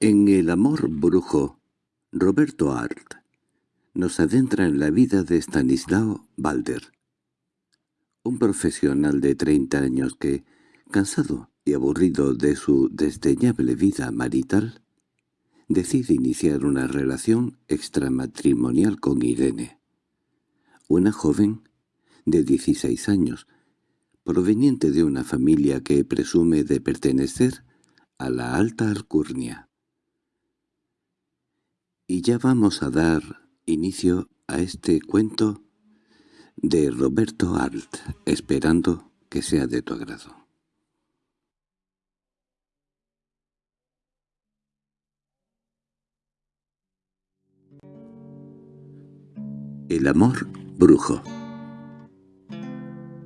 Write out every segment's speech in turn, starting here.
En El amor brujo, Roberto Art nos adentra en la vida de Stanislao Balder, un profesional de treinta años que, cansado y aburrido de su desdeñable vida marital, decide iniciar una relación extramatrimonial con Irene, una joven de 16 años, proveniente de una familia que presume de pertenecer a la alta alcurnia. Y ya vamos a dar inicio a este cuento de Roberto Alt, esperando que sea de tu agrado. El amor brujo.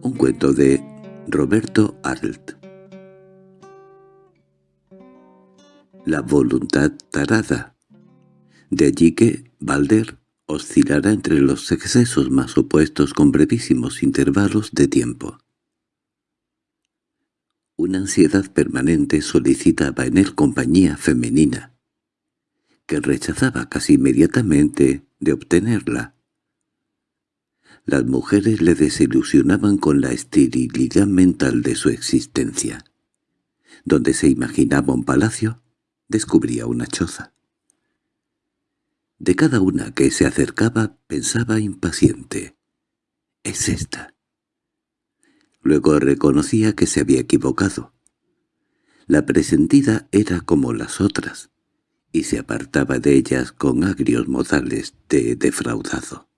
Un cuento de Roberto Arlt. La voluntad tarada de allí que Balder oscilará entre los excesos más opuestos con brevísimos intervalos de tiempo. Una ansiedad permanente solicitaba en él compañía femenina, que rechazaba casi inmediatamente de obtenerla. Las mujeres le desilusionaban con la esterilidad mental de su existencia. Donde se imaginaba un palacio, descubría una choza. De cada una que se acercaba pensaba impaciente. «Es esta». Luego reconocía que se había equivocado. La presentida era como las otras, y se apartaba de ellas con agrios modales de defraudado.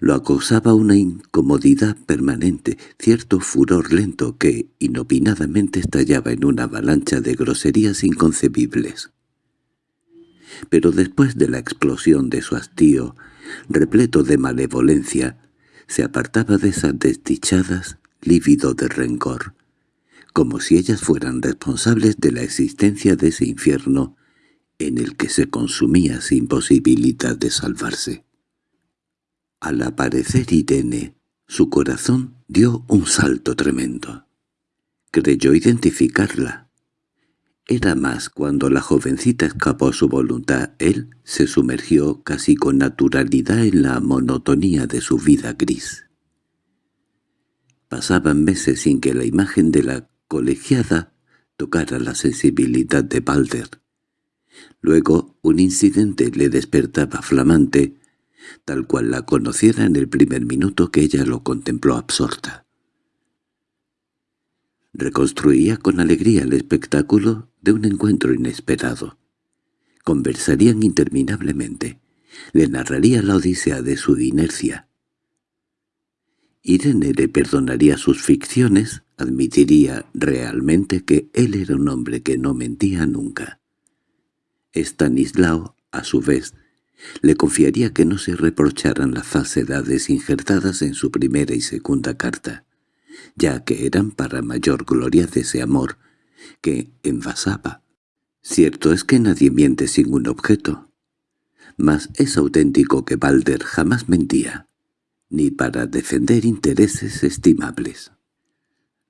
Lo acosaba una incomodidad permanente, cierto furor lento que inopinadamente estallaba en una avalancha de groserías inconcebibles pero después de la explosión de su hastío, repleto de malevolencia, se apartaba de esas desdichadas, lívido de rencor, como si ellas fueran responsables de la existencia de ese infierno en el que se consumía sin posibilidad de salvarse. Al aparecer Irene, su corazón dio un salto tremendo. Creyó identificarla, era más cuando la jovencita escapó a su voluntad. Él se sumergió casi con naturalidad en la monotonía de su vida gris. Pasaban meses sin que la imagen de la colegiada tocara la sensibilidad de Balder. Luego un incidente le despertaba flamante, tal cual la conociera en el primer minuto que ella lo contempló absorta. Reconstruía con alegría el espectáculo de un encuentro inesperado. Conversarían interminablemente. Le narraría la odisea de su inercia. Irene le perdonaría sus ficciones, admitiría realmente que él era un hombre que no mentía nunca. Stanislao, a su vez, le confiaría que no se reprocharan las falsedades injertadas en su primera y segunda carta, ya que eran para mayor gloria de ese amor que envasaba. Cierto es que nadie miente sin un objeto, mas es auténtico que Balder jamás mentía, ni para defender intereses estimables.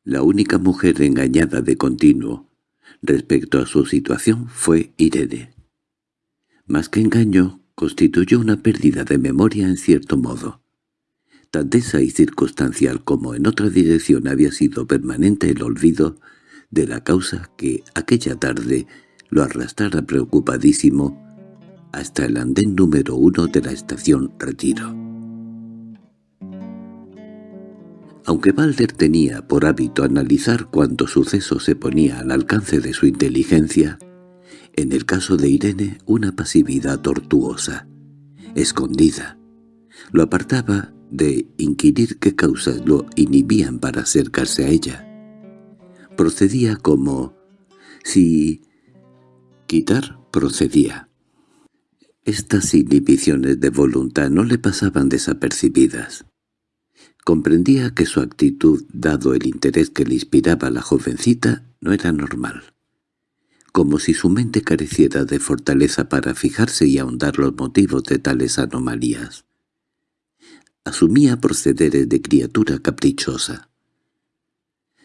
La única mujer engañada de continuo respecto a su situación fue Irene. Más que engaño, constituyó una pérdida de memoria en cierto modo. Tan densa y circunstancial como en otra dirección había sido permanente el olvido de la causa que aquella tarde lo arrastrara preocupadísimo hasta el andén número uno de la estación Retiro. Aunque Balder tenía por hábito analizar cuánto suceso se ponía al alcance de su inteligencia, en el caso de Irene una pasividad tortuosa, escondida, lo apartaba de inquirir qué causas lo inhibían para acercarse a ella procedía como si quitar procedía. Estas inhibiciones de voluntad no le pasaban desapercibidas. Comprendía que su actitud, dado el interés que le inspiraba a la jovencita, no era normal. Como si su mente careciera de fortaleza para fijarse y ahondar los motivos de tales anomalías. Asumía procederes de criatura caprichosa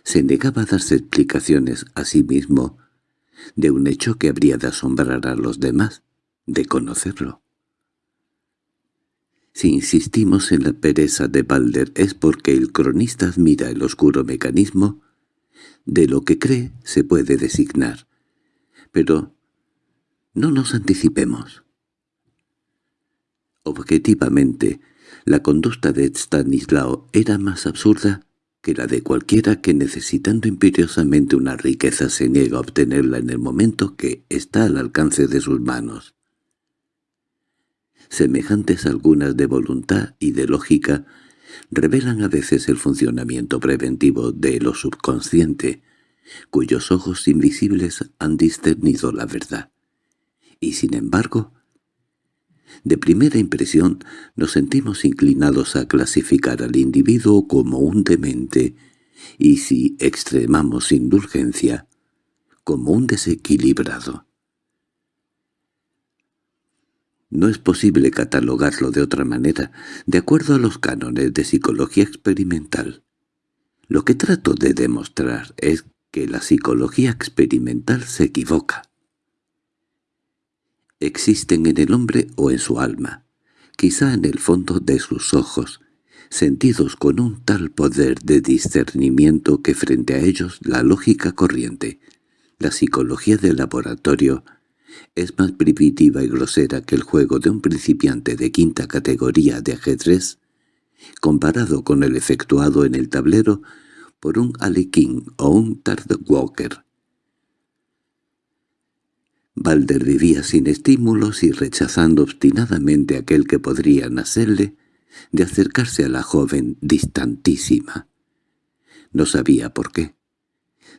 se negaba a darse explicaciones a sí mismo de un hecho que habría de asombrar a los demás, de conocerlo. Si insistimos en la pereza de Balder es porque el cronista admira el oscuro mecanismo de lo que cree se puede designar. Pero no nos anticipemos. Objetivamente, la conducta de Stanislao era más absurda que la de cualquiera que necesitando imperiosamente una riqueza se niega a obtenerla en el momento que está al alcance de sus manos. Semejantes algunas de voluntad y de lógica revelan a veces el funcionamiento preventivo de lo subconsciente, cuyos ojos invisibles han discernido la verdad. Y sin embargo, de primera impresión nos sentimos inclinados a clasificar al individuo como un demente y, si extremamos indulgencia, como un desequilibrado. No es posible catalogarlo de otra manera, de acuerdo a los cánones de psicología experimental. Lo que trato de demostrar es que la psicología experimental se equivoca existen en el hombre o en su alma, quizá en el fondo de sus ojos, sentidos con un tal poder de discernimiento que frente a ellos la lógica corriente, la psicología del laboratorio, es más primitiva y grosera que el juego de un principiante de quinta categoría de ajedrez, comparado con el efectuado en el tablero por un Alequín o un Walker. Balder vivía sin estímulos y rechazando obstinadamente aquel que podría nacerle, de acercarse a la joven distantísima. No sabía por qué.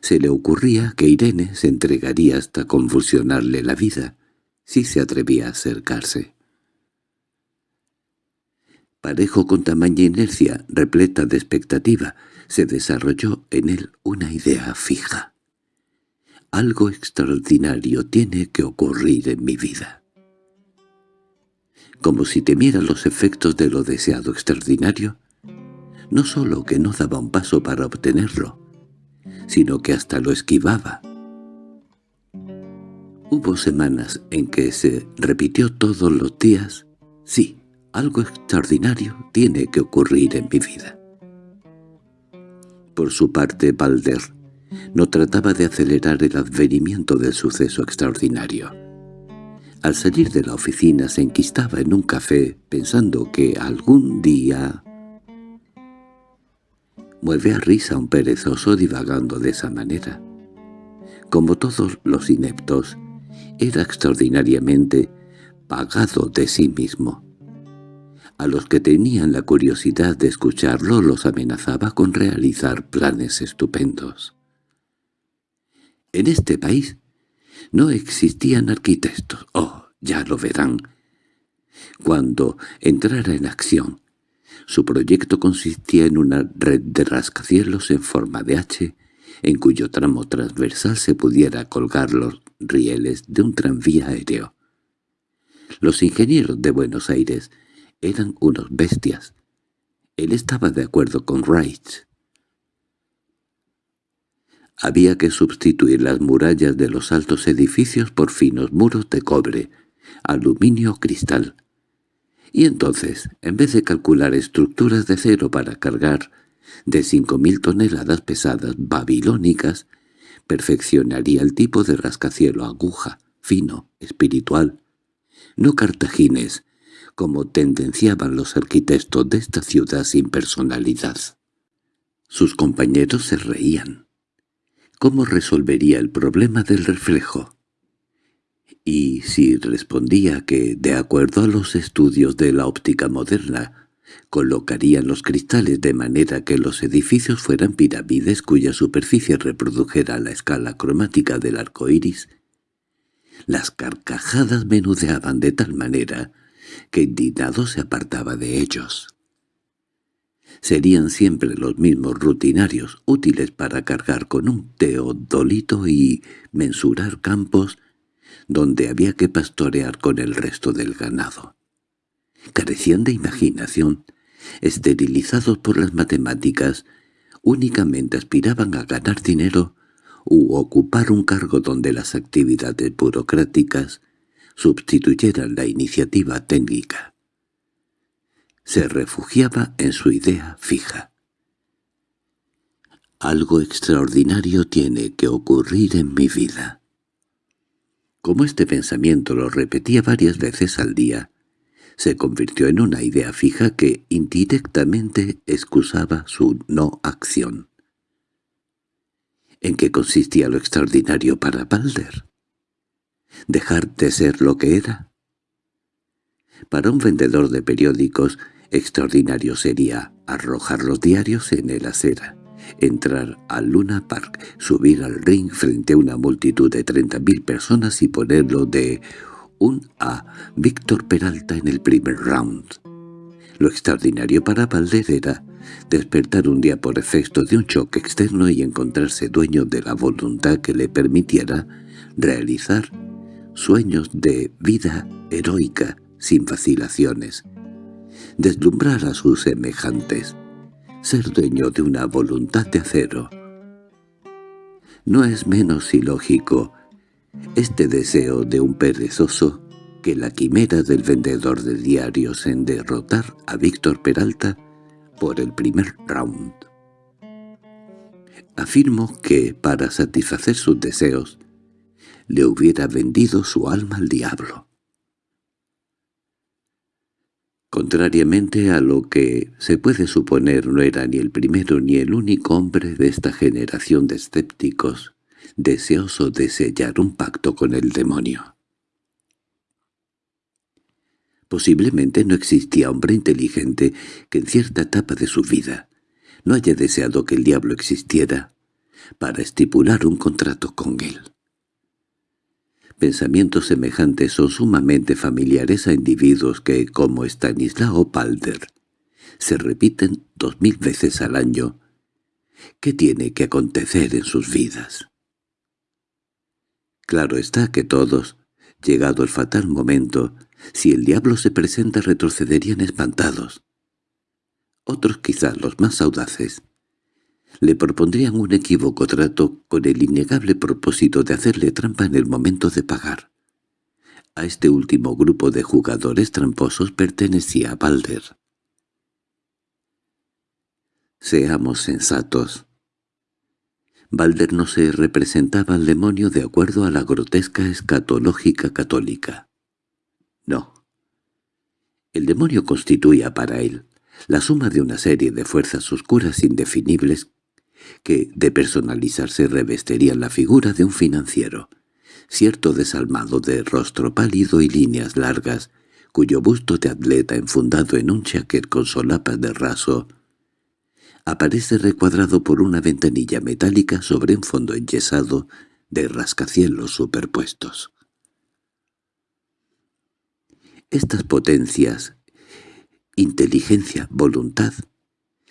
Se le ocurría que Irene se entregaría hasta convulsionarle la vida, si se atrevía a acercarse. Parejo con tamaña inercia, repleta de expectativa, se desarrolló en él una idea fija. Algo extraordinario tiene que ocurrir en mi vida. Como si temiera los efectos de lo deseado extraordinario, no sólo que no daba un paso para obtenerlo, sino que hasta lo esquivaba. Hubo semanas en que se repitió todos los días, sí, algo extraordinario tiene que ocurrir en mi vida. Por su parte, Balder no trataba de acelerar el advenimiento del suceso extraordinario. Al salir de la oficina se enquistaba en un café pensando que algún día... Mueve a risa un perezoso divagando de esa manera. Como todos los ineptos, era extraordinariamente pagado de sí mismo. A los que tenían la curiosidad de escucharlo los amenazaba con realizar planes estupendos. En este país no existían arquitectos. Oh, ya lo verán. Cuando entrara en acción, su proyecto consistía en una red de rascacielos en forma de H, en cuyo tramo transversal se pudiera colgar los rieles de un tranvía aéreo. Los ingenieros de Buenos Aires eran unos bestias. Él estaba de acuerdo con Wright. Había que sustituir las murallas de los altos edificios por finos muros de cobre, aluminio cristal. Y entonces, en vez de calcular estructuras de cero para cargar de cinco mil toneladas pesadas babilónicas, perfeccionaría el tipo de rascacielo aguja, fino, espiritual, no cartagines, como tendenciaban los arquitectos de esta ciudad sin personalidad. Sus compañeros se reían. ¿Cómo resolvería el problema del reflejo? Y si respondía que, de acuerdo a los estudios de la óptica moderna, colocarían los cristales de manera que los edificios fueran pirámides cuya superficie reprodujera la escala cromática del arco iris, las carcajadas menudeaban de tal manera que indignado se apartaba de ellos serían siempre los mismos rutinarios, útiles para cargar con un teodolito y mensurar campos donde había que pastorear con el resto del ganado. Carecían de imaginación, esterilizados por las matemáticas, únicamente aspiraban a ganar dinero u ocupar un cargo donde las actividades burocráticas sustituyeran la iniciativa técnica. Se refugiaba en su idea fija. Algo extraordinario tiene que ocurrir en mi vida. Como este pensamiento lo repetía varias veces al día, se convirtió en una idea fija que indirectamente excusaba su no acción. ¿En qué consistía lo extraordinario para Balder? ¿Dejar de ser lo que era? Para un vendedor de periódicos, extraordinario sería arrojar los diarios en el acera, entrar al Luna Park, subir al ring frente a una multitud de treinta mil personas y ponerlo de un a Víctor Peralta en el primer round. Lo extraordinario para Balder era despertar un día por efecto de un choque externo y encontrarse dueño de la voluntad que le permitiera realizar sueños de vida heroica sin vacilaciones, deslumbrar a sus semejantes, ser dueño de una voluntad de acero. No es menos ilógico este deseo de un perezoso que la quimera del vendedor de diarios en derrotar a Víctor Peralta por el primer round. Afirmo que, para satisfacer sus deseos, le hubiera vendido su alma al diablo. Contrariamente a lo que se puede suponer no era ni el primero ni el único hombre de esta generación de escépticos deseoso de sellar un pacto con el demonio. Posiblemente no existía hombre inteligente que en cierta etapa de su vida no haya deseado que el diablo existiera para estipular un contrato con él. Pensamientos semejantes son sumamente familiares a individuos que, como Stanislao Palder, se repiten dos mil veces al año. ¿Qué tiene que acontecer en sus vidas? Claro está que todos, llegado el fatal momento, si el diablo se presenta retrocederían espantados. Otros, quizás los más audaces, le propondrían un equívoco trato con el innegable propósito de hacerle trampa en el momento de pagar. A este último grupo de jugadores tramposos pertenecía Balder. Seamos sensatos. Balder no se representaba al demonio de acuerdo a la grotesca escatológica católica. No. El demonio constituía para él la suma de una serie de fuerzas oscuras indefinibles que, de personalizarse, revestirían la figura de un financiero, cierto desalmado de rostro pálido y líneas largas, cuyo busto de atleta enfundado en un chaquet con solapas de raso aparece recuadrado por una ventanilla metálica sobre un fondo enyesado de rascacielos superpuestos. Estas potencias, inteligencia, voluntad,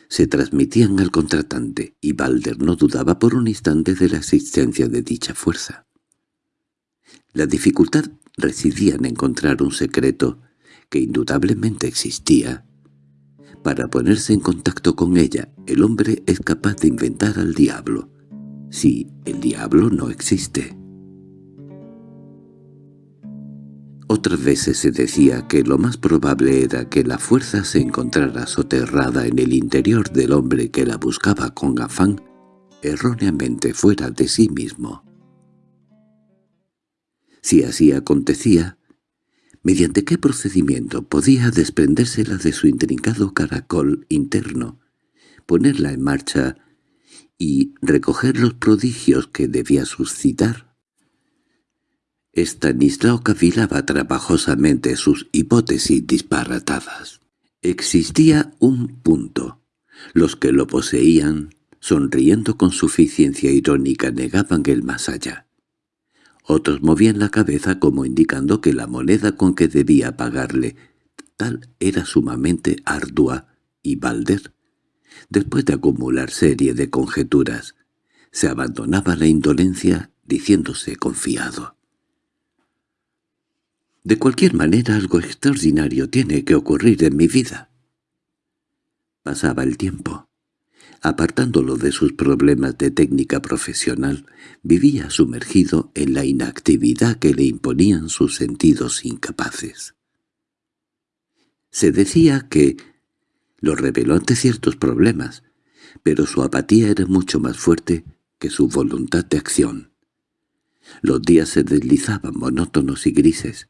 se transmitían al contratante, y Balder no dudaba por un instante de la existencia de dicha fuerza. La dificultad residía en encontrar un secreto que indudablemente existía, para ponerse en contacto con ella, el hombre es capaz de inventar al diablo, si el diablo no existe. Otras veces se decía que lo más probable era que la fuerza se encontrara soterrada en el interior del hombre que la buscaba con afán, erróneamente fuera de sí mismo. Si así acontecía, mediante qué procedimiento podía desprendérsela de su intrincado caracol interno, ponerla en marcha y recoger los prodigios que debía suscitar. Estanislao cavilaba trabajosamente sus hipótesis disparatadas. Existía un punto. Los que lo poseían, sonriendo con suficiencia irónica, negaban el más allá. Otros movían la cabeza como indicando que la moneda con que debía pagarle tal era sumamente ardua, y Balder, después de acumular serie de conjeturas, se abandonaba la indolencia diciéndose confiado. De cualquier manera algo extraordinario tiene que ocurrir en mi vida. Pasaba el tiempo. Apartándolo de sus problemas de técnica profesional, vivía sumergido en la inactividad que le imponían sus sentidos incapaces. Se decía que lo reveló ante ciertos problemas, pero su apatía era mucho más fuerte que su voluntad de acción. Los días se deslizaban monótonos y grises,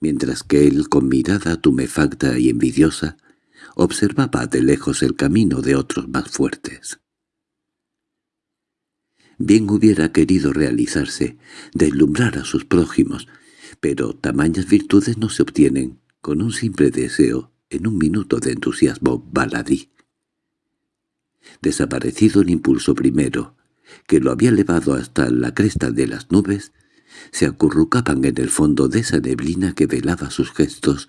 mientras que él, con mirada tumefacta y envidiosa, observaba de lejos el camino de otros más fuertes. Bien hubiera querido realizarse, deslumbrar a sus prójimos, pero tamañas virtudes no se obtienen con un simple deseo en un minuto de entusiasmo baladí. Desaparecido el impulso primero, que lo había elevado hasta la cresta de las nubes, se acurrucaban en el fondo de esa neblina que velaba sus gestos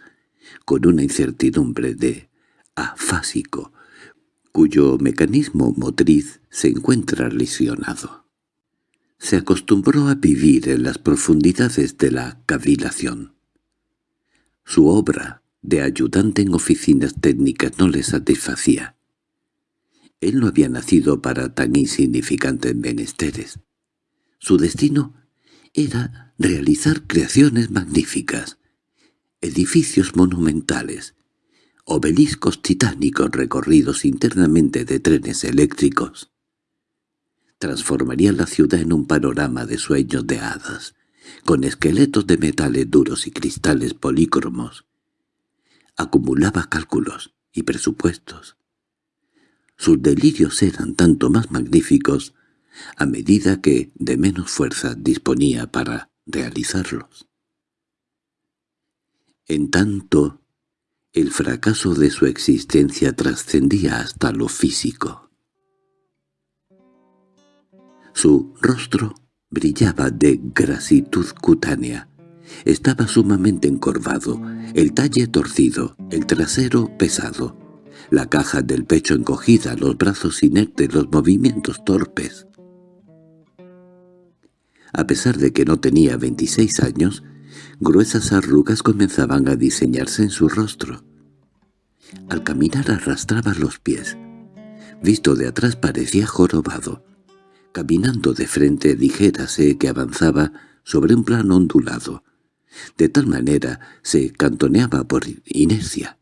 con una incertidumbre de afásico, cuyo mecanismo motriz se encuentra lesionado. Se acostumbró a vivir en las profundidades de la cavilación. Su obra de ayudante en oficinas técnicas no le satisfacía. Él no había nacido para tan insignificantes menesteres. Su destino era realizar creaciones magníficas, edificios monumentales, obeliscos titánicos recorridos internamente de trenes eléctricos. Transformaría la ciudad en un panorama de sueños de hadas, con esqueletos de metales duros y cristales polícromos. Acumulaba cálculos y presupuestos, sus delirios eran tanto más magníficos a medida que de menos fuerza disponía para realizarlos. En tanto, el fracaso de su existencia trascendía hasta lo físico. Su rostro brillaba de grasitud cutánea. Estaba sumamente encorvado, el talle torcido, el trasero pesado la caja del pecho encogida, los brazos inertes, los movimientos torpes. A pesar de que no tenía 26 años, gruesas arrugas comenzaban a diseñarse en su rostro. Al caminar arrastraba los pies. Visto de atrás parecía jorobado. Caminando de frente dijérase que avanzaba sobre un plano ondulado. De tal manera se cantoneaba por inercia.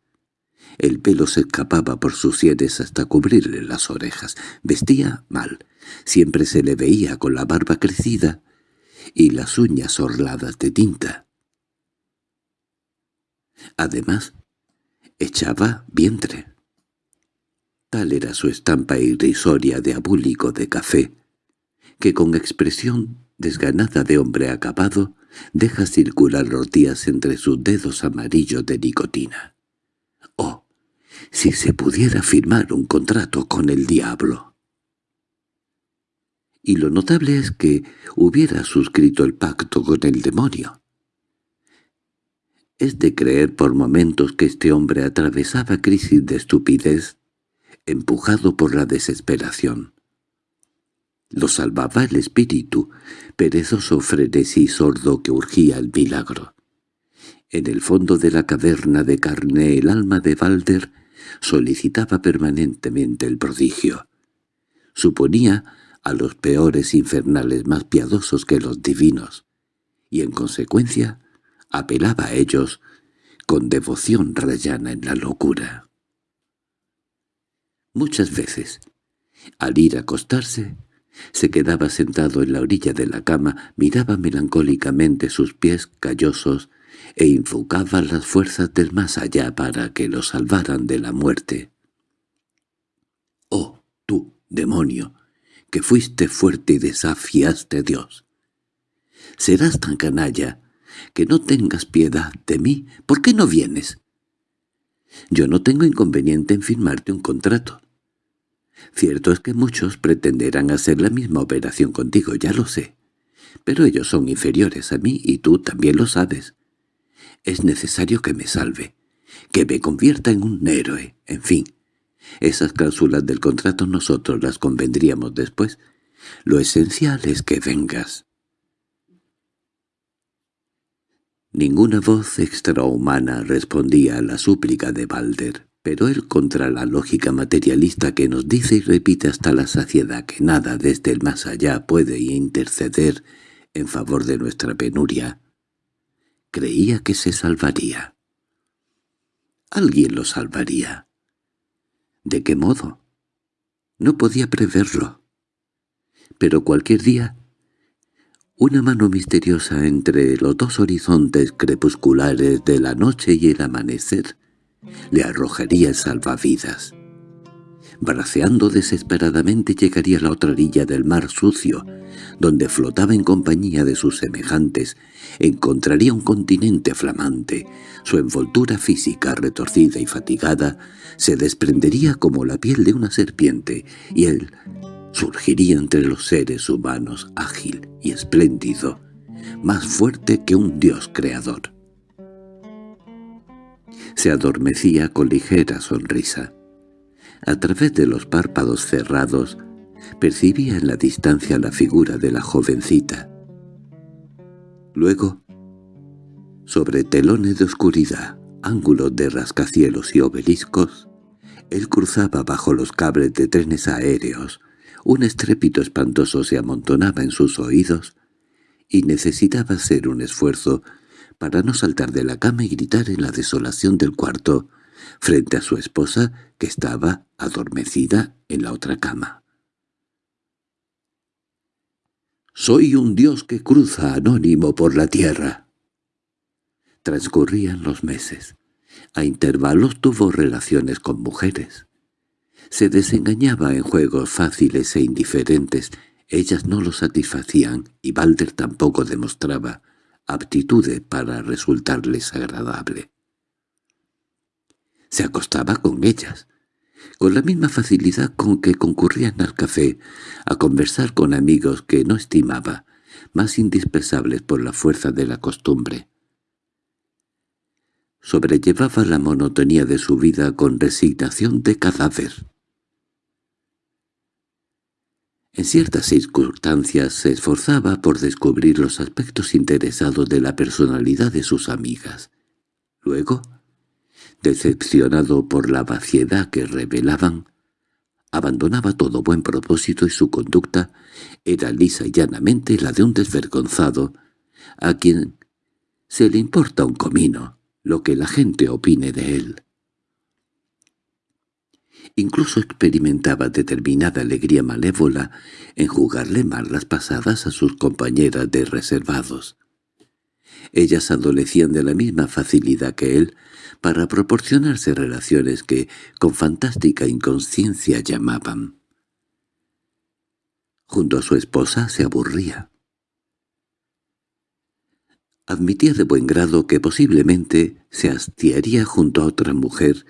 El pelo se escapaba por sus sienes hasta cubrirle las orejas. Vestía mal. Siempre se le veía con la barba crecida y las uñas orladas de tinta. Además, echaba vientre. Tal era su estampa irrisoria de abúlico de café, que con expresión desganada de hombre acabado deja circular los días entre sus dedos amarillos de nicotina. ¡Oh! si se pudiera firmar un contrato con el diablo. Y lo notable es que hubiera suscrito el pacto con el demonio. Es de creer por momentos que este hombre atravesaba crisis de estupidez, empujado por la desesperación. Lo salvaba el espíritu, perezoso frenesí sordo que urgía el milagro. En el fondo de la caverna de carne el alma de Balder solicitaba permanentemente el prodigio. Suponía a los peores infernales más piadosos que los divinos, y en consecuencia apelaba a ellos con devoción rayana en la locura. Muchas veces, al ir a acostarse, se quedaba sentado en la orilla de la cama, miraba melancólicamente sus pies callosos e invocaba las fuerzas del más allá para que lo salvaran de la muerte. «Oh, tú, demonio, que fuiste fuerte y desafiaste a Dios. Serás tan canalla que no tengas piedad de mí. ¿Por qué no vienes?» «Yo no tengo inconveniente en firmarte un contrato». Cierto es que muchos pretenderán hacer la misma operación contigo, ya lo sé. Pero ellos son inferiores a mí y tú también lo sabes. Es necesario que me salve, que me convierta en un héroe, en fin. Esas cláusulas del contrato nosotros las convendríamos después. Lo esencial es que vengas. Ninguna voz extrahumana respondía a la súplica de Balder, Pero él contra la lógica materialista que nos dice y repite hasta la saciedad que nada desde el más allá puede interceder en favor de nuestra penuria, creía que se salvaría. Alguien lo salvaría. ¿De qué modo? No podía preverlo. Pero cualquier día, una mano misteriosa entre los dos horizontes crepusculares de la noche y el amanecer le arrojaría salvavidas. Braceando desesperadamente llegaría a la otra orilla del mar sucio, donde flotaba en compañía de sus semejantes, encontraría un continente flamante. Su envoltura física retorcida y fatigada se desprendería como la piel de una serpiente, y él surgiría entre los seres humanos ágil y espléndido, más fuerte que un dios creador. Se adormecía con ligera sonrisa. A través de los párpados cerrados percibía en la distancia la figura de la jovencita. Luego, sobre telones de oscuridad, ángulos de rascacielos y obeliscos, él cruzaba bajo los cables de trenes aéreos, un estrépito espantoso se amontonaba en sus oídos, y necesitaba hacer un esfuerzo para no saltar de la cama y gritar en la desolación del cuarto, frente a su esposa que estaba adormecida en la otra cama. «Soy un dios que cruza anónimo por la tierra». Transcurrían los meses. A intervalos tuvo relaciones con mujeres. Se desengañaba en juegos fáciles e indiferentes. Ellas no lo satisfacían y Balder tampoco demostraba aptitudes para resultarles agradable. Se acostaba con ellas, con la misma facilidad con que concurrían al café, a conversar con amigos que no estimaba, más indispensables por la fuerza de la costumbre. Sobrellevaba la monotonía de su vida con resignación de cadáver. En ciertas circunstancias se esforzaba por descubrir los aspectos interesados de la personalidad de sus amigas. Luego, decepcionado por la vaciedad que revelaban, abandonaba todo buen propósito y su conducta era lisa y llanamente la de un desvergonzado, a quien se le importa un comino lo que la gente opine de él. Incluso experimentaba determinada alegría malévola en jugarle mal las pasadas a sus compañeras de reservados. Ellas adolecían de la misma facilidad que él para proporcionarse relaciones que con fantástica inconsciencia llamaban. Junto a su esposa se aburría. Admitía de buen grado que posiblemente se hastiaría junto a otra mujer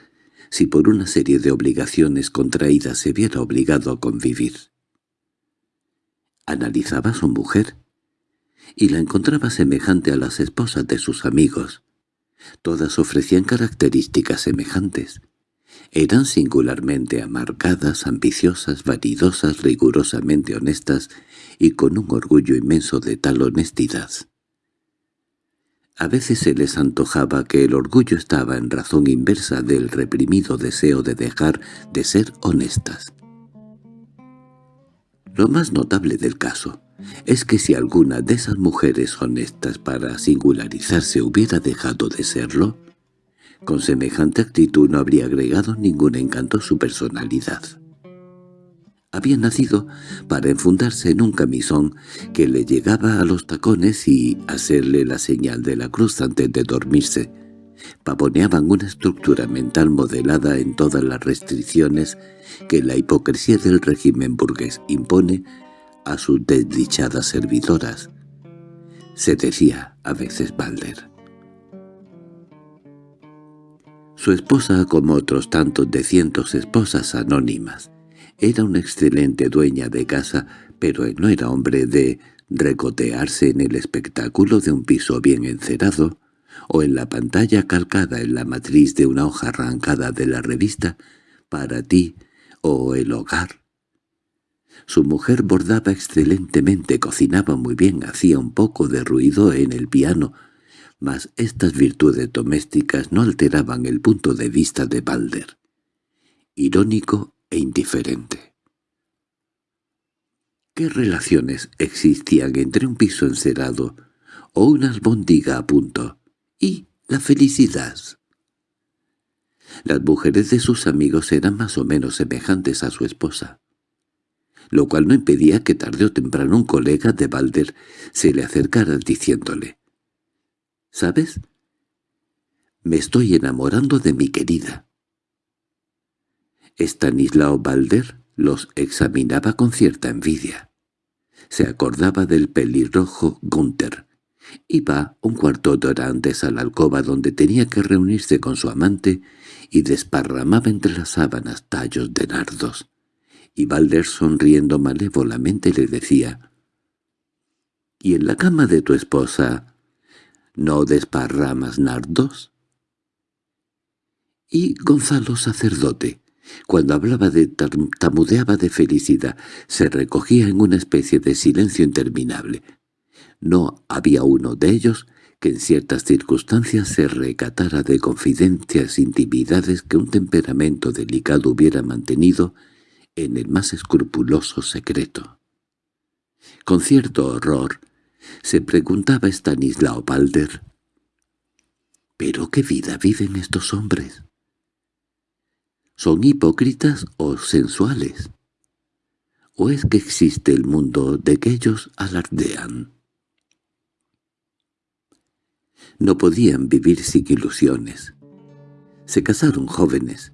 si por una serie de obligaciones contraídas se viera obligado a convivir. Analizaba a su mujer y la encontraba semejante a las esposas de sus amigos. Todas ofrecían características semejantes. Eran singularmente amargadas, ambiciosas, vanidosas, rigurosamente honestas y con un orgullo inmenso de tal honestidad. A veces se les antojaba que el orgullo estaba en razón inversa del reprimido deseo de dejar de ser honestas. Lo más notable del caso es que si alguna de esas mujeres honestas para singularizarse hubiera dejado de serlo, con semejante actitud no habría agregado ningún encanto a su personalidad. Había nacido para enfundarse en un camisón que le llegaba a los tacones y hacerle la señal de la cruz antes de dormirse. Pavoneaban una estructura mental modelada en todas las restricciones que la hipocresía del régimen burgués impone a sus desdichadas servidoras. Se decía a veces Balder. Su esposa, como otros tantos de cientos esposas anónimas, era una excelente dueña de casa, pero él no era hombre de recotearse en el espectáculo de un piso bien encerado, o en la pantalla calcada en la matriz de una hoja arrancada de la revista, para ti o el hogar. Su mujer bordaba excelentemente, cocinaba muy bien, hacía un poco de ruido en el piano, mas estas virtudes domésticas no alteraban el punto de vista de Balder. irónico e indiferente. ¿Qué relaciones existían entre un piso encerado o una albóndiga a punto y la felicidad? Las mujeres de sus amigos eran más o menos semejantes a su esposa, lo cual no impedía que tarde o temprano un colega de Balder se le acercara diciéndole «¿Sabes? Me estoy enamorando de mi querida». Estanislao Balder los examinaba con cierta envidia. Se acordaba del pelirrojo Gunther. Iba un cuarto de hora antes a la alcoba donde tenía que reunirse con su amante y desparramaba entre las sábanas tallos de nardos. Y Balder sonriendo malévolamente le decía, «¿Y en la cama de tu esposa no desparramas nardos?» Y Gonzalo sacerdote, cuando hablaba de tamudeaba de felicidad, se recogía en una especie de silencio interminable. No había uno de ellos que en ciertas circunstancias se recatara de confidencias intimidades que un temperamento delicado hubiera mantenido en el más escrupuloso secreto. Con cierto horror se preguntaba Stanislao Balder, ¿pero qué vida viven estos hombres? ¿Son hipócritas o sensuales? ¿O es que existe el mundo de que ellos alardean? No podían vivir sin ilusiones. Se casaron jóvenes,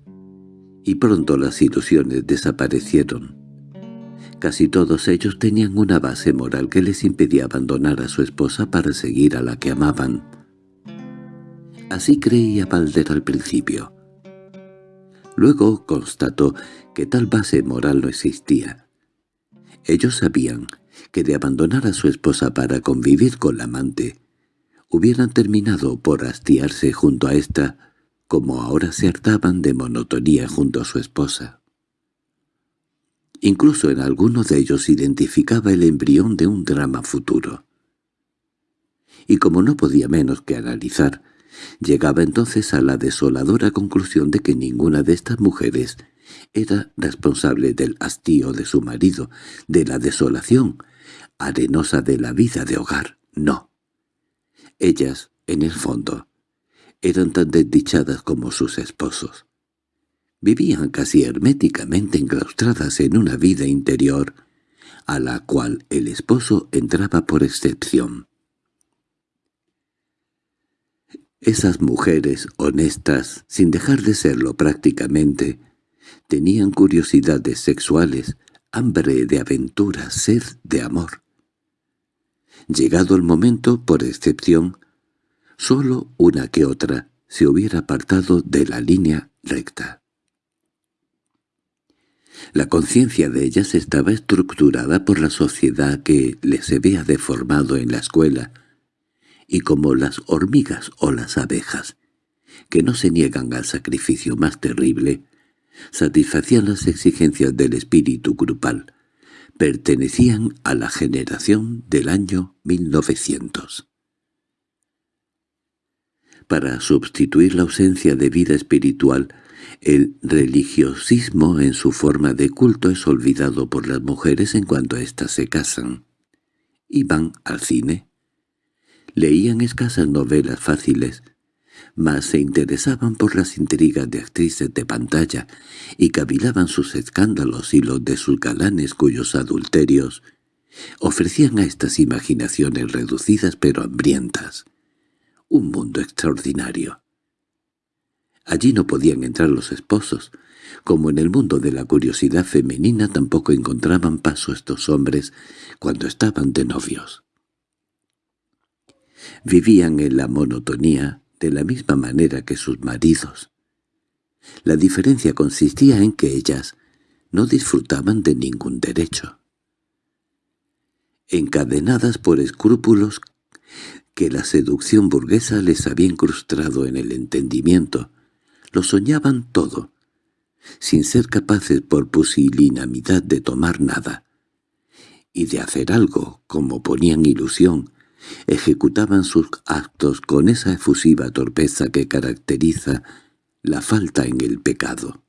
y pronto las ilusiones desaparecieron. Casi todos ellos tenían una base moral que les impedía abandonar a su esposa para seguir a la que amaban. Así creía Balder al principio. Luego constató que tal base moral no existía. Ellos sabían que de abandonar a su esposa para convivir con la amante, hubieran terminado por hastiarse junto a ésta, como ahora se hartaban de monotonía junto a su esposa. Incluso en alguno de ellos identificaba el embrión de un drama futuro. Y como no podía menos que analizar Llegaba entonces a la desoladora conclusión de que ninguna de estas mujeres era responsable del hastío de su marido, de la desolación arenosa de la vida de hogar. No. Ellas, en el fondo, eran tan desdichadas como sus esposos. Vivían casi herméticamente enclaustradas en una vida interior, a la cual el esposo entraba por excepción. Esas mujeres honestas, sin dejar de serlo prácticamente, tenían curiosidades sexuales, hambre de aventura, sed de amor. Llegado el momento, por excepción, sólo una que otra se hubiera apartado de la línea recta. La conciencia de ellas estaba estructurada por la sociedad que les había deformado en la escuela, y como las hormigas o las abejas, que no se niegan al sacrificio más terrible, satisfacían las exigencias del espíritu grupal, pertenecían a la generación del año 1900. Para sustituir la ausencia de vida espiritual, el religiosismo en su forma de culto es olvidado por las mujeres en cuanto éstas se casan. Y van al cine, Leían escasas novelas fáciles, mas se interesaban por las intrigas de actrices de pantalla y cavilaban sus escándalos y los de sus galanes cuyos adulterios ofrecían a estas imaginaciones reducidas pero hambrientas un mundo extraordinario. Allí no podían entrar los esposos, como en el mundo de la curiosidad femenina tampoco encontraban paso estos hombres cuando estaban de novios. Vivían en la monotonía de la misma manera que sus maridos. La diferencia consistía en que ellas no disfrutaban de ningún derecho. Encadenadas por escrúpulos que la seducción burguesa les había incrustado en el entendimiento, lo soñaban todo, sin ser capaces por pusilinamidad de tomar nada, y de hacer algo, como ponían ilusión, ejecutaban sus actos con esa efusiva torpeza que caracteriza la falta en el pecado.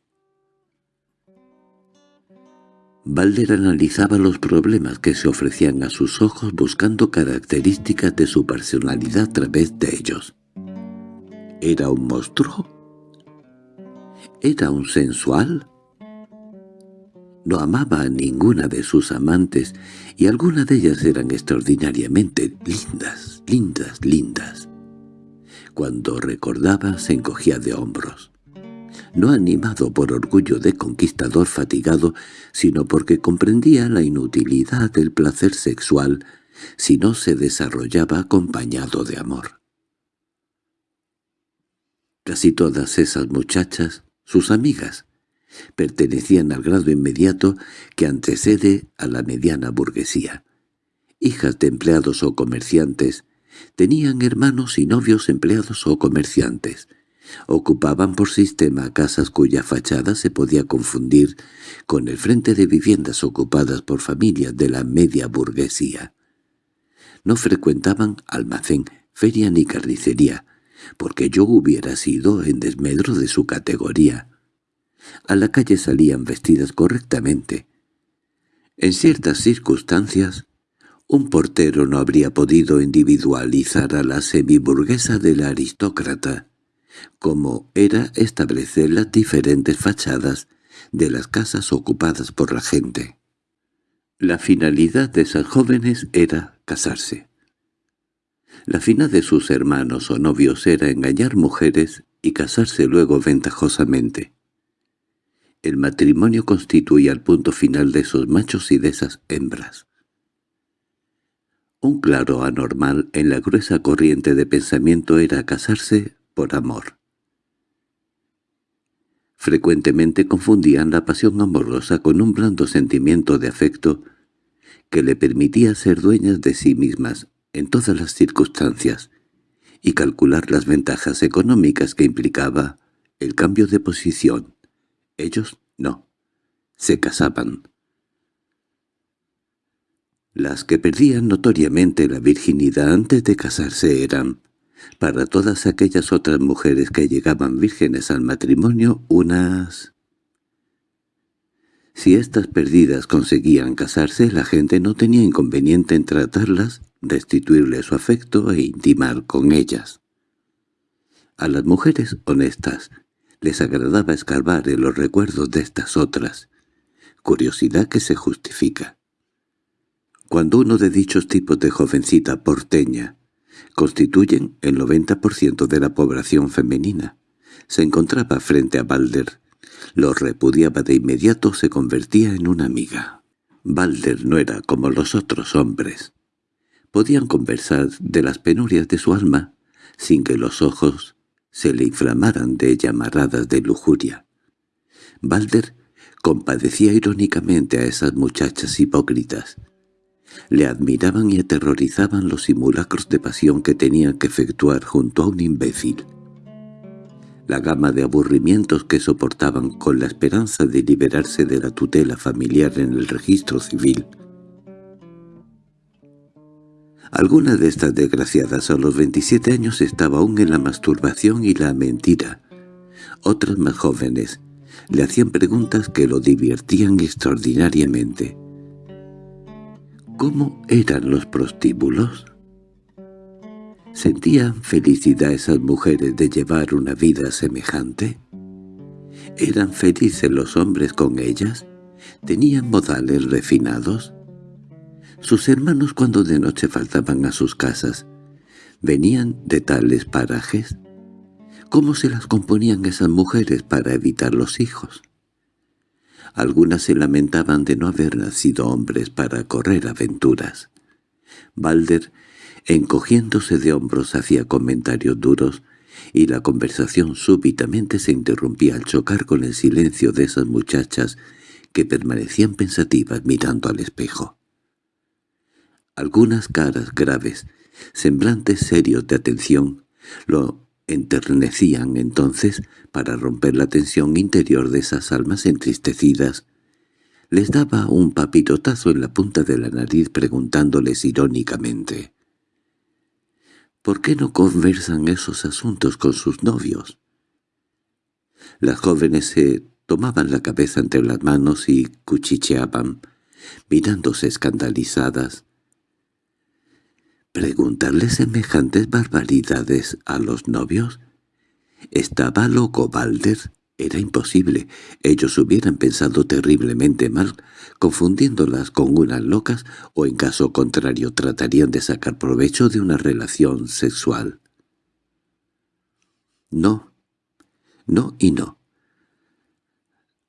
Balder analizaba los problemas que se ofrecían a sus ojos buscando características de su personalidad a través de ellos. ¿Era un monstruo? ¿Era un sensual? No amaba a ninguna de sus amantes, y algunas de ellas eran extraordinariamente lindas, lindas, lindas. Cuando recordaba se encogía de hombros no animado por orgullo de conquistador fatigado, sino porque comprendía la inutilidad del placer sexual si no se desarrollaba acompañado de amor. Casi todas esas muchachas, sus amigas, pertenecían al grado inmediato que antecede a la mediana burguesía. Hijas de empleados o comerciantes, tenían hermanos y novios empleados o comerciantes, Ocupaban por sistema casas cuya fachada se podía confundir con el frente de viviendas ocupadas por familias de la media burguesía. No frecuentaban almacén, feria ni carnicería, porque yo hubiera sido en desmedro de su categoría. A la calle salían vestidas correctamente. En ciertas circunstancias, un portero no habría podido individualizar a la semiburguesa del aristócrata, como era establecer las diferentes fachadas de las casas ocupadas por la gente. La finalidad de esas jóvenes era casarse. La fina de sus hermanos o novios era engañar mujeres y casarse luego ventajosamente. El matrimonio constituía el punto final de esos machos y de esas hembras. Un claro anormal en la gruesa corriente de pensamiento era casarse por amor. Frecuentemente confundían la pasión amorosa con un blando sentimiento de afecto que le permitía ser dueñas de sí mismas en todas las circunstancias y calcular las ventajas económicas que implicaba el cambio de posición. Ellos no. Se casaban. Las que perdían notoriamente la virginidad antes de casarse eran para todas aquellas otras mujeres que llegaban vírgenes al matrimonio, unas... Si estas perdidas conseguían casarse, la gente no tenía inconveniente en tratarlas, restituirles su afecto e intimar con ellas. A las mujeres honestas les agradaba escarbar en los recuerdos de estas otras, curiosidad que se justifica. Cuando uno de dichos tipos de jovencita porteña constituyen el 90% de la población femenina. Se encontraba frente a Balder. Lo repudiaba de inmediato, se convertía en una amiga. Balder no era como los otros hombres. Podían conversar de las penurias de su alma sin que los ojos se le inflamaran de llamaradas de lujuria. Balder compadecía irónicamente a esas muchachas hipócritas, le admiraban y aterrorizaban los simulacros de pasión que tenían que efectuar junto a un imbécil. La gama de aburrimientos que soportaban con la esperanza de liberarse de la tutela familiar en el registro civil. Alguna de estas desgraciadas a los 27 años estaba aún en la masturbación y la mentira. Otras más jóvenes le hacían preguntas que lo divertían extraordinariamente. ¿Cómo eran los prostíbulos? ¿Sentían felicidad esas mujeres de llevar una vida semejante? ¿Eran felices los hombres con ellas? ¿Tenían modales refinados? Sus hermanos cuando de noche faltaban a sus casas, ¿venían de tales parajes? ¿Cómo se las componían esas mujeres para evitar los hijos? Algunas se lamentaban de no haber nacido hombres para correr aventuras. Balder, encogiéndose de hombros, hacía comentarios duros, y la conversación súbitamente se interrumpía al chocar con el silencio de esas muchachas que permanecían pensativas mirando al espejo. Algunas caras graves, semblantes serios de atención, lo enternecían entonces para romper la tensión interior de esas almas entristecidas. Les daba un papirotazo en la punta de la nariz preguntándoles irónicamente ¿Por qué no conversan esos asuntos con sus novios? Las jóvenes se tomaban la cabeza entre las manos y cuchicheaban, mirándose escandalizadas. ¿Preguntarle semejantes barbaridades a los novios? ¿Estaba loco Balder? Era imposible. Ellos hubieran pensado terriblemente mal, confundiéndolas con unas locas, o en caso contrario tratarían de sacar provecho de una relación sexual. No, no y no.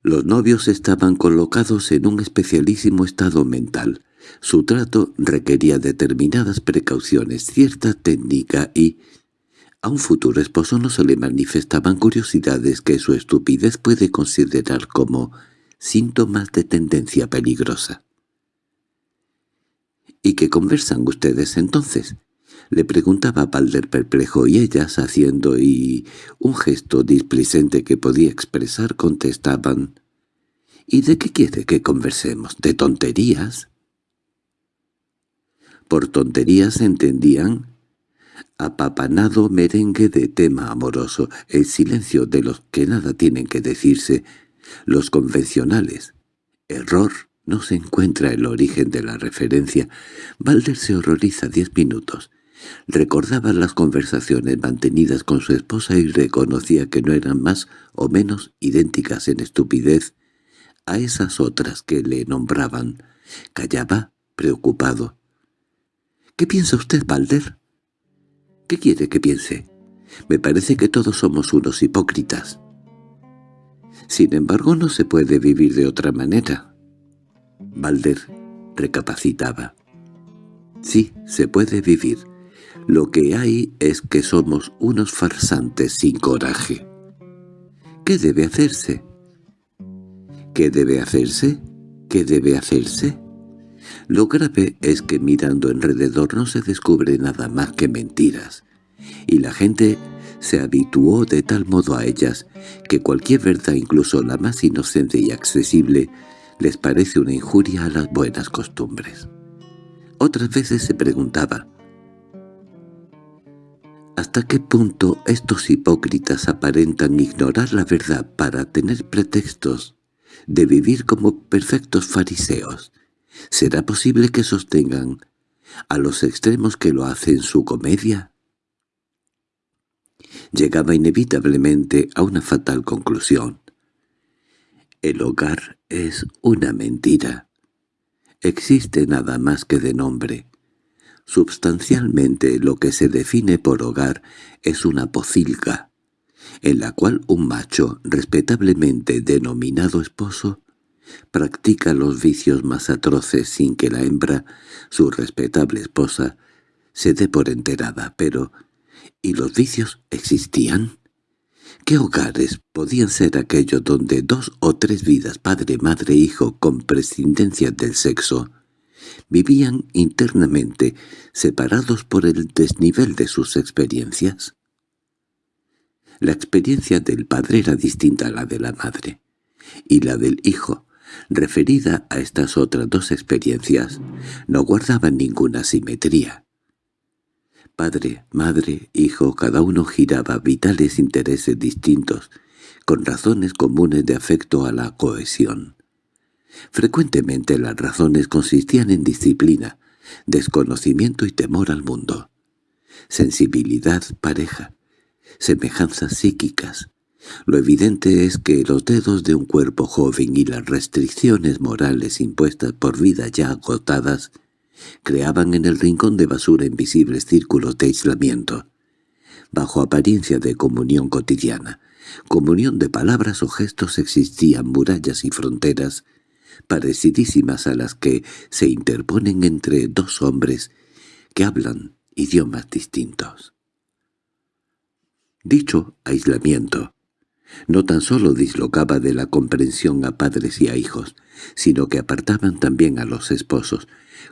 Los novios estaban colocados en un especialísimo estado mental. Su trato requería determinadas precauciones, cierta técnica y, a un futuro esposo no se le manifestaban curiosidades que su estupidez puede considerar como síntomas de tendencia peligrosa. —¿Y qué conversan ustedes entonces? —le preguntaba Balder perplejo y ellas, haciendo y un gesto displicente que podía expresar, contestaban —¿Y de qué quiere que conversemos? ¿De tonterías? Por tonterías entendían apapanado merengue de tema amoroso, el silencio de los que nada tienen que decirse, los convencionales. Error, no se encuentra el origen de la referencia. Balder se horroriza diez minutos. Recordaba las conversaciones mantenidas con su esposa y reconocía que no eran más o menos idénticas en estupidez a esas otras que le nombraban. Callaba, preocupado. —¿Qué piensa usted, Balder? ¿Qué quiere que piense? Me parece que todos somos unos hipócritas. Sin embargo, no se puede vivir de otra manera. Balder recapacitaba. Sí, se puede vivir. Lo que hay es que somos unos farsantes sin coraje. ¿Qué debe hacerse? ¿Qué debe hacerse? ¿Qué debe hacerse? Lo grave es que mirando alrededor no se descubre nada más que mentiras, y la gente se habituó de tal modo a ellas que cualquier verdad, incluso la más inocente y accesible, les parece una injuria a las buenas costumbres. Otras veces se preguntaba, ¿hasta qué punto estos hipócritas aparentan ignorar la verdad para tener pretextos de vivir como perfectos fariseos? ¿Será posible que sostengan a los extremos que lo hacen su comedia? Llegaba inevitablemente a una fatal conclusión. El hogar es una mentira. Existe nada más que de nombre. Substancialmente lo que se define por hogar es una pocilga, en la cual un macho respetablemente denominado esposo practica los vicios más atroces sin que la hembra, su respetable esposa, se dé por enterada, pero ¿y los vicios existían? ¿Qué hogares podían ser aquellos donde dos o tres vidas, padre, madre, hijo, con prescindencia del sexo, vivían internamente separados por el desnivel de sus experiencias? La experiencia del padre era distinta a la de la madre, y la del hijo referida a estas otras dos experiencias, no guardaban ninguna simetría. Padre, madre, hijo, cada uno giraba vitales intereses distintos, con razones comunes de afecto a la cohesión. Frecuentemente las razones consistían en disciplina, desconocimiento y temor al mundo, sensibilidad pareja, semejanzas psíquicas, lo evidente es que los dedos de un cuerpo joven y las restricciones morales impuestas por vidas ya agotadas creaban en el rincón de basura invisibles círculos de aislamiento, bajo apariencia de comunión cotidiana. Comunión de palabras o gestos existían murallas y fronteras, parecidísimas a las que se interponen entre dos hombres que hablan idiomas distintos. Dicho aislamiento no tan solo dislocaba de la comprensión a padres y a hijos, sino que apartaban también a los esposos.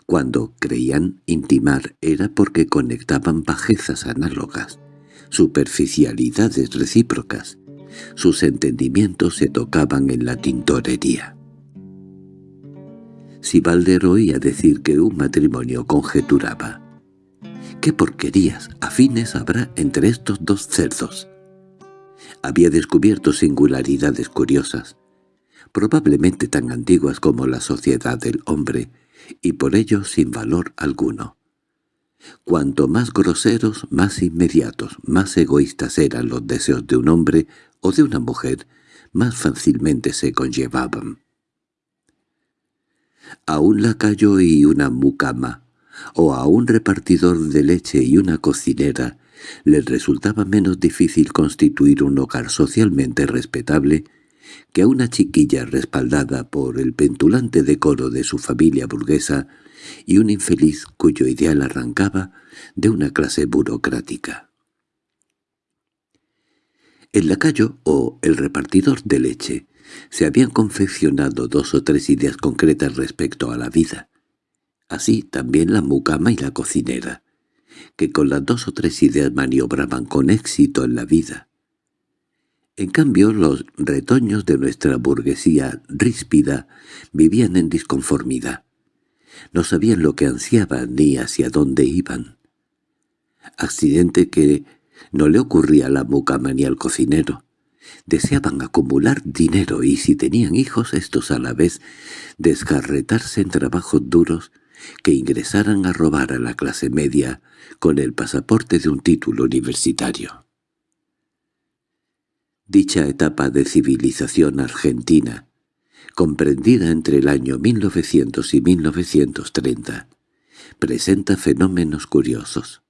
Cuando creían intimar era porque conectaban bajezas análogas, superficialidades recíprocas. Sus entendimientos se tocaban en la tintorería. Si Valder oía decir que un matrimonio conjeturaba, «¿Qué porquerías afines habrá entre estos dos cerdos?» Había descubierto singularidades curiosas. probablemente tan antiguas como la sociedad del hombre, y por ello sin valor alguno. Cuanto más groseros, más inmediatos, más egoístas eran los deseos de un hombre o de una mujer, más fácilmente se conllevaban. A un lacayo y una mucama, o a un repartidor de leche y una cocinera, les resultaba menos difícil constituir un hogar socialmente respetable que a una chiquilla respaldada por el pentulante decoro de su familia burguesa y un infeliz cuyo ideal arrancaba de una clase burocrática. El lacayo o el repartidor de leche se habían confeccionado dos o tres ideas concretas respecto a la vida. Así también la mucama y la cocinera, que con las dos o tres ideas maniobraban con éxito en la vida. En cambio, los retoños de nuestra burguesía ríspida vivían en disconformidad. No sabían lo que ansiaban ni hacia dónde iban. Accidente que no le ocurría a la mucama ni al cocinero. Deseaban acumular dinero y si tenían hijos estos a la vez desgarretarse en trabajos duros que ingresaran a robar a la clase media con el pasaporte de un título universitario. Dicha etapa de civilización argentina, comprendida entre el año 1900 y 1930, presenta fenómenos curiosos.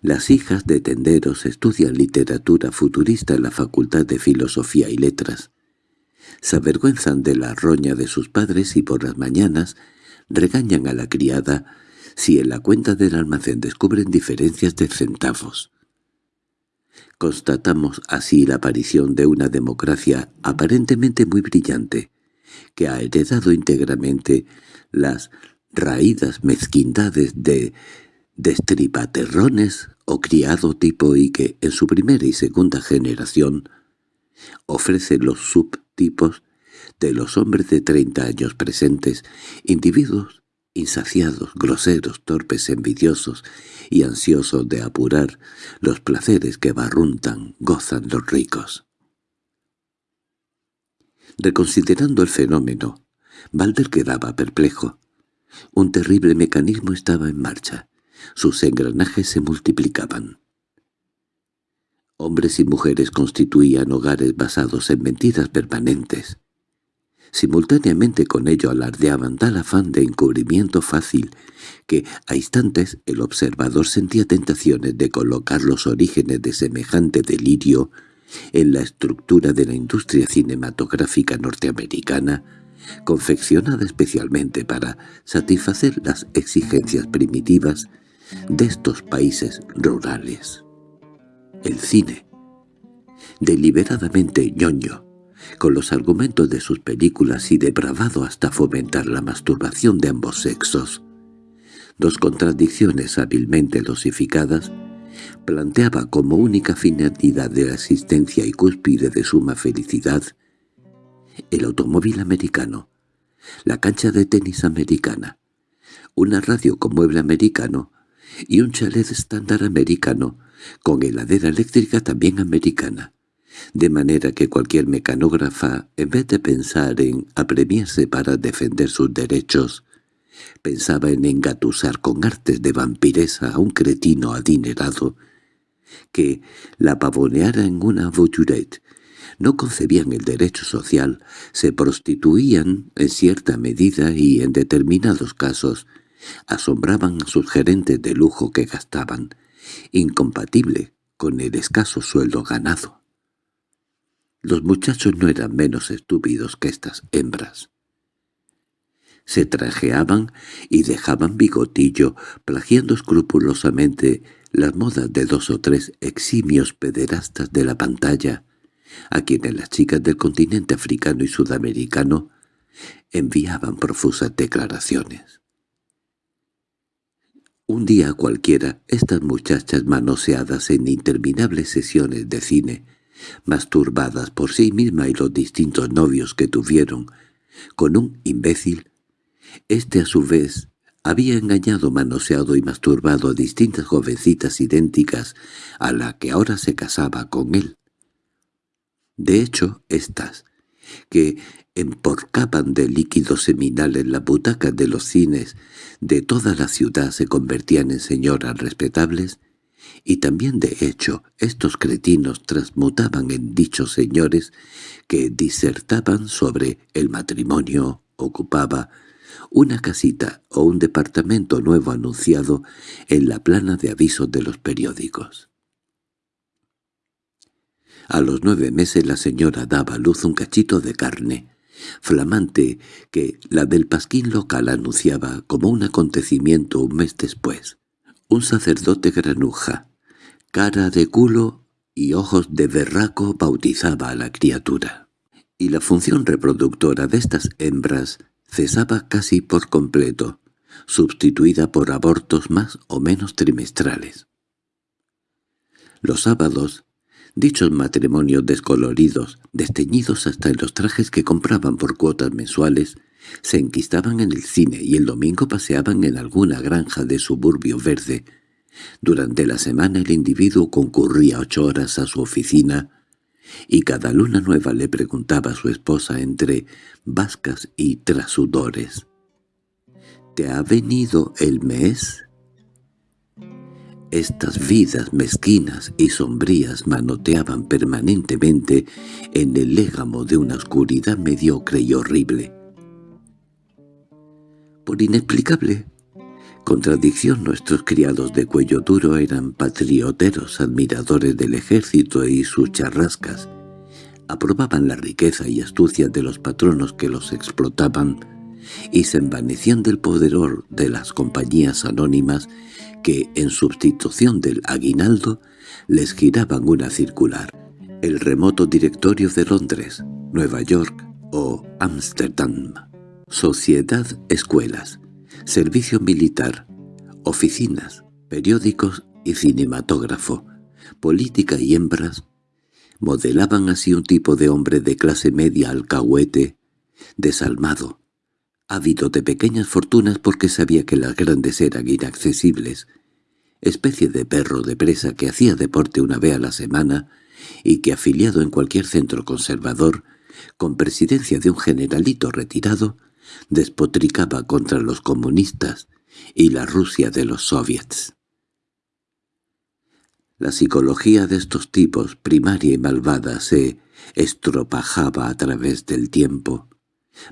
Las hijas de tenderos estudian literatura futurista en la Facultad de Filosofía y Letras. Se avergüenzan de la roña de sus padres y por las mañanas regañan a la criada si en la cuenta del almacén descubren diferencias de centavos. Constatamos así la aparición de una democracia aparentemente muy brillante, que ha heredado íntegramente las raídas mezquindades de destripaterrones o criado tipo y que, en su primera y segunda generación, ofrece los subtipos de los hombres de treinta años presentes, individuos insaciados, groseros, torpes, envidiosos y ansiosos de apurar los placeres que barruntan, gozan los ricos. Reconsiderando el fenómeno, Balder quedaba perplejo. Un terrible mecanismo estaba en marcha. Sus engranajes se multiplicaban. Hombres y mujeres constituían hogares basados en mentiras permanentes. Simultáneamente con ello alardeaban tal afán de encubrimiento fácil que a instantes el observador sentía tentaciones de colocar los orígenes de semejante delirio en la estructura de la industria cinematográfica norteamericana, confeccionada especialmente para satisfacer las exigencias primitivas de estos países rurales. El cine, deliberadamente ñoño, con los argumentos de sus películas y depravado hasta fomentar la masturbación de ambos sexos. Dos contradicciones hábilmente dosificadas, planteaba como única finalidad de la existencia y cúspide de suma felicidad el automóvil americano, la cancha de tenis americana, una radio con mueble americano y un chalet estándar americano con heladera eléctrica también americana de manera que cualquier mecanógrafa, en vez de pensar en apremiarse para defender sus derechos, pensaba en engatusar con artes de vampiresa a un cretino adinerado que la pavoneara en una voiturette. No concebían el derecho social, se prostituían en cierta medida y, en determinados casos, asombraban a sus gerentes de lujo que gastaban, incompatible con el escaso sueldo ganado. Los muchachos no eran menos estúpidos que estas hembras. Se trajeaban y dejaban bigotillo, plagiando escrupulosamente las modas de dos o tres eximios pederastas de la pantalla, a quienes las chicas del continente africano y sudamericano enviaban profusas declaraciones. Un día cualquiera, estas muchachas manoseadas en interminables sesiones de cine masturbadas por sí misma y los distintos novios que tuvieron, con un imbécil, este a su vez había engañado, manoseado y masturbado a distintas jovencitas idénticas a la que ahora se casaba con él. De hecho, éstas, que emporcaban de líquidos seminales las butacas de los cines de toda la ciudad se convertían en señoras respetables, y también de hecho estos cretinos transmutaban en dichos señores que disertaban sobre el matrimonio, ocupaba una casita o un departamento nuevo anunciado en la plana de avisos de los periódicos. A los nueve meses la señora daba a luz un cachito de carne, flamante, que la del pasquín local anunciaba como un acontecimiento un mes después. Un sacerdote granuja, cara de culo y ojos de berraco bautizaba a la criatura. Y la función reproductora de estas hembras cesaba casi por completo, sustituida por abortos más o menos trimestrales. Los sábados, dichos matrimonios descoloridos, desteñidos hasta en los trajes que compraban por cuotas mensuales, se enquistaban en el cine y el domingo paseaban en alguna granja de suburbio verde. Durante la semana el individuo concurría ocho horas a su oficina, y cada luna nueva le preguntaba a su esposa entre vascas y trasudores. —¿Te ha venido el mes? Estas vidas mezquinas y sombrías manoteaban permanentemente en el légamo de una oscuridad mediocre y horrible. Por inexplicable contradicción nuestros criados de cuello duro eran patrioteros admiradores del ejército y sus charrascas. Aprobaban la riqueza y astucia de los patronos que los explotaban y se envanecían del poderor de las compañías anónimas que, en sustitución del aguinaldo, les giraban una circular. El remoto directorio de Londres, Nueva York o Ámsterdam. Sociedad Escuelas. Servicio militar, oficinas, periódicos y cinematógrafo, política y hembras, modelaban así un tipo de hombre de clase media alcahuete, desalmado, ávido de pequeñas fortunas porque sabía que las grandes eran inaccesibles, especie de perro de presa que hacía deporte una vez a la semana y que afiliado en cualquier centro conservador, con presidencia de un generalito retirado, despotricaba contra los comunistas y la Rusia de los soviets. La psicología de estos tipos, primaria y malvada, se estropajaba a través del tiempo.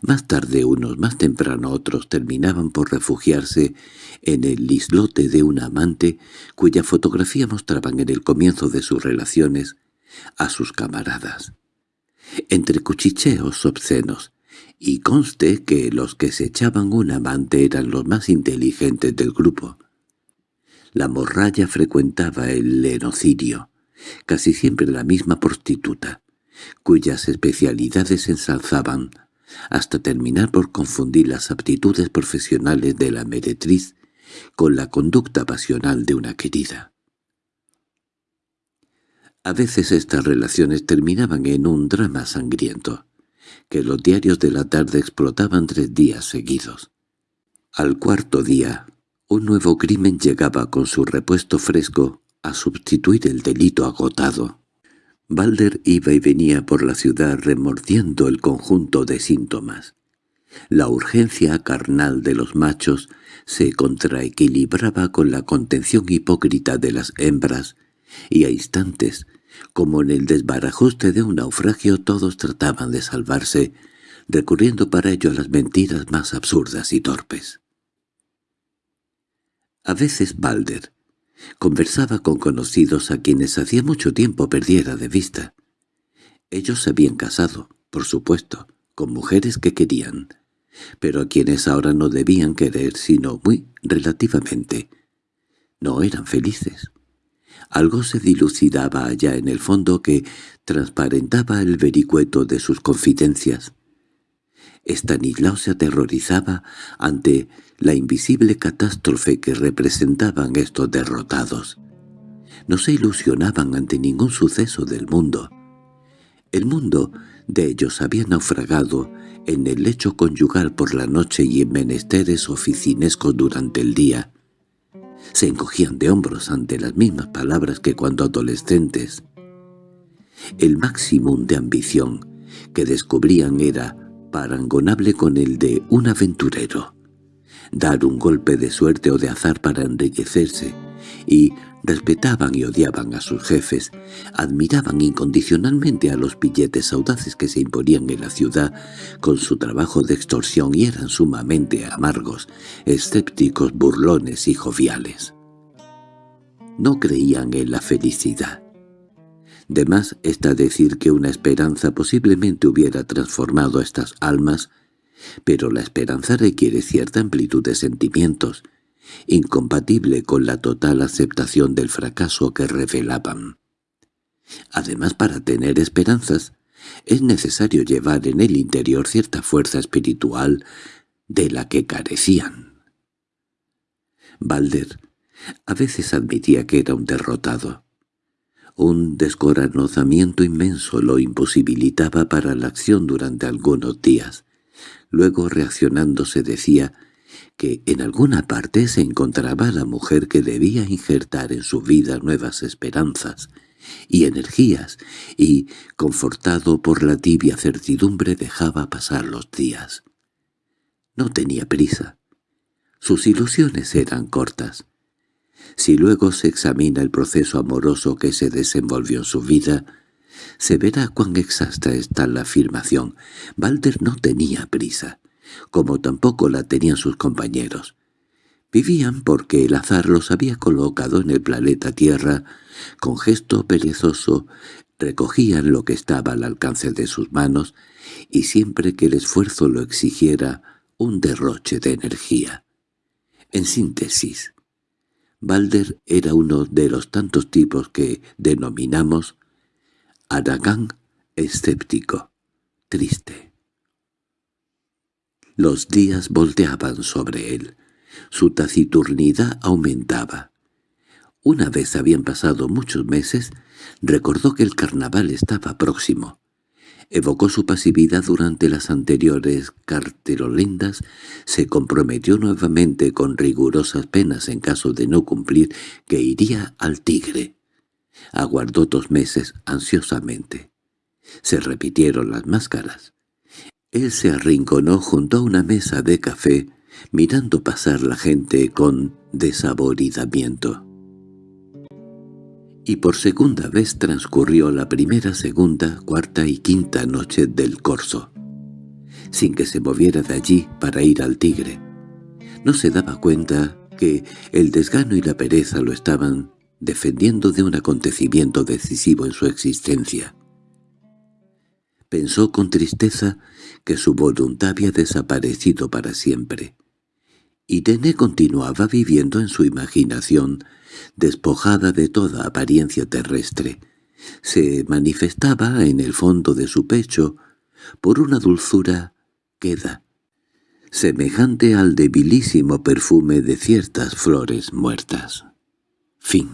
Más tarde unos, más temprano otros, terminaban por refugiarse en el islote de un amante cuya fotografía mostraban en el comienzo de sus relaciones a sus camaradas. Entre cuchicheos obscenos, y conste que los que se echaban un amante eran los más inteligentes del grupo. La morralla frecuentaba el lenocidio, casi siempre la misma prostituta, cuyas especialidades ensalzaban, hasta terminar por confundir las aptitudes profesionales de la meretriz con la conducta pasional de una querida. A veces estas relaciones terminaban en un drama sangriento que los diarios de la tarde explotaban tres días seguidos. Al cuarto día, un nuevo crimen llegaba con su repuesto fresco a sustituir el delito agotado. Balder iba y venía por la ciudad remordiendo el conjunto de síntomas. La urgencia carnal de los machos se contraequilibraba con la contención hipócrita de las hembras, y a instantes como en el desbarajuste de un naufragio todos trataban de salvarse, recurriendo para ello a las mentiras más absurdas y torpes. A veces Balder conversaba con conocidos a quienes hacía mucho tiempo perdiera de vista. Ellos se habían casado, por supuesto, con mujeres que querían, pero a quienes ahora no debían querer sino muy relativamente. No eran felices. Algo se dilucidaba allá en el fondo que transparentaba el vericueto de sus confidencias. Estanislao se aterrorizaba ante la invisible catástrofe que representaban estos derrotados. No se ilusionaban ante ningún suceso del mundo. El mundo de ellos había naufragado en el lecho conyugal por la noche y en menesteres oficinescos durante el día se encogían de hombros ante las mismas palabras que cuando adolescentes. El máximo de ambición, que descubrían era parangonable con el de un aventurero. Dar un golpe de suerte o de azar para enriquecerse, y respetaban y odiaban a sus jefes, admiraban incondicionalmente a los billetes audaces que se imponían en la ciudad con su trabajo de extorsión y eran sumamente amargos, escépticos, burlones y joviales. No creían en la felicidad. De más está decir que una esperanza posiblemente hubiera transformado a estas almas, pero la esperanza requiere cierta amplitud de sentimientos, incompatible con la total aceptación del fracaso que revelaban. Además, para tener esperanzas, es necesario llevar en el interior cierta fuerza espiritual de la que carecían. Balder a veces admitía que era un derrotado. Un descorazonamiento inmenso lo imposibilitaba para la acción durante algunos días. Luego, reaccionándose, decía que en alguna parte se encontraba la mujer que debía injertar en su vida nuevas esperanzas y energías, y, confortado por la tibia certidumbre, dejaba pasar los días. No tenía prisa. Sus ilusiones eran cortas. Si luego se examina el proceso amoroso que se desenvolvió en su vida, se verá cuán exacta está la afirmación. Walter no tenía prisa como tampoco la tenían sus compañeros. Vivían porque el azar los había colocado en el planeta Tierra, con gesto perezoso recogían lo que estaba al alcance de sus manos y siempre que el esfuerzo lo exigiera, un derroche de energía. En síntesis, Balder era uno de los tantos tipos que denominamos Aragán escéptico, triste. Los días volteaban sobre él. Su taciturnidad aumentaba. Una vez habían pasado muchos meses, recordó que el carnaval estaba próximo. Evocó su pasividad durante las anteriores carterolendas, se comprometió nuevamente con rigurosas penas en caso de no cumplir que iría al tigre. Aguardó dos meses ansiosamente. Se repitieron las máscaras. Él se arrinconó junto a una mesa de café, mirando pasar la gente con desaboridamiento. Y por segunda vez transcurrió la primera, segunda, cuarta y quinta noche del corso, sin que se moviera de allí para ir al tigre. No se daba cuenta que el desgano y la pereza lo estaban defendiendo de un acontecimiento decisivo en su existencia. Pensó con tristeza que su voluntad había desaparecido para siempre. Irene continuaba viviendo en su imaginación, despojada de toda apariencia terrestre. Se manifestaba en el fondo de su pecho por una dulzura queda, semejante al debilísimo perfume de ciertas flores muertas. Fin